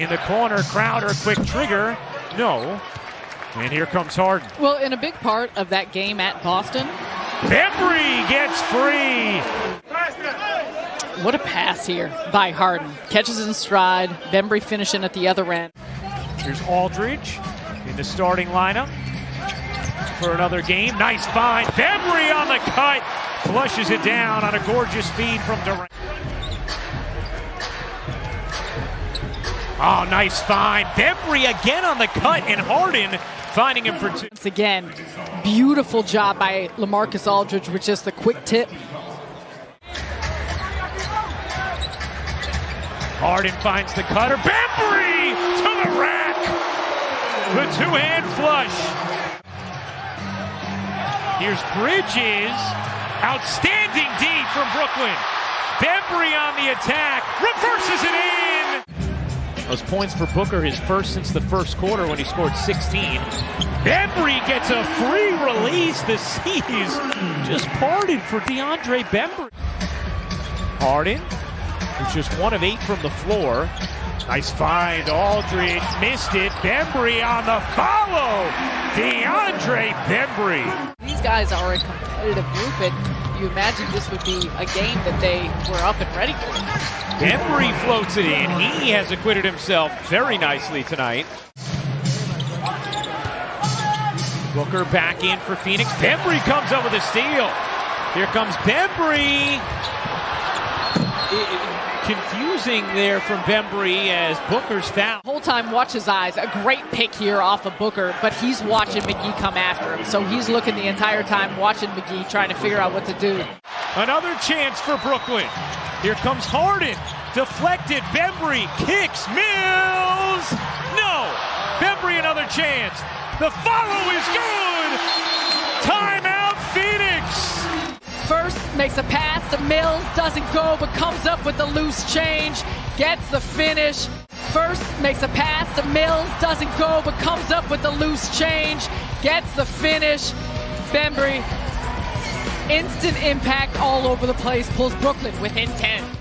in the corner. Crowder, quick trigger. No. And here comes Harden. Well, in a big part of that game at Boston, Bembry gets free. what a pass here by Harden. Catches in stride. Bembry finishing at the other end. Here's Aldridge in the starting lineup for another game. Nice find. Bembry on the cut. Flushes it down on a gorgeous feed from Durant. Oh, nice find. Bembry again on the cut, and Harden finding him for two. Once again, beautiful job by Lamarcus Aldridge with just the quick tip. Harden finds the cutter. Bembry to the rack. The two-hand flush. Here's Bridges. Outstanding D from Brooklyn. Bembry on the attack. Reverses it in. Those points for Booker, his first since the first quarter when he scored 16. Bembry gets a free release. The seas just parted for DeAndre Bembry. Harden, who's just one of eight from the floor. Nice find. Aldridge missed it. Bembry on the follow. DeAndre Bembry. These guys are a competitive group, and you imagine this would be a game that they were up and ready for. Bembry floats it in. He has acquitted himself very nicely tonight. Booker back in for Phoenix. Bembry comes up with a steal. Here comes Bembry. Confusing there from Bembry as Booker's foul. Whole time, watch his eyes. A great pick here off of Booker, but he's watching McGee come after him. So he's looking the entire time, watching McGee, trying to figure out what to do. Another chance for Brooklyn. Here comes Harden. Deflected. Bembry kicks. Mills. No. Bembry another chance. The follow is good. Timeout. First makes a pass to Mills, doesn't go, but comes up with the loose change, gets the finish. First makes a pass to Mills, doesn't go, but comes up with the loose change, gets the finish. Bembry, instant impact all over the place, pulls Brooklyn within 10.